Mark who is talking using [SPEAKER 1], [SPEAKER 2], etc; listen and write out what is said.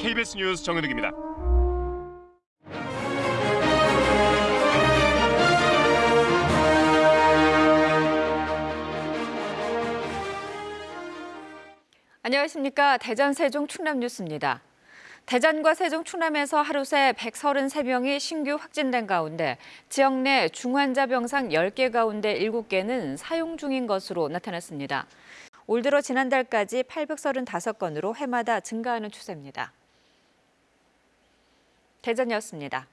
[SPEAKER 1] KBS 뉴스 정현욱입니다.
[SPEAKER 2] 안녕하십니까. 대전, 세종, 충남 뉴스입니다. 대전과 세종, 충남에서 하루 새 133명이 신규 확진된 가운데 지역 내 중환자 병상 10개 가운데 7개는 사용 중인 것으로 나타났습니다. 올 들어 지난달까지 835건으로 해마다 증가하는 추세입니다. 대전이었습니다.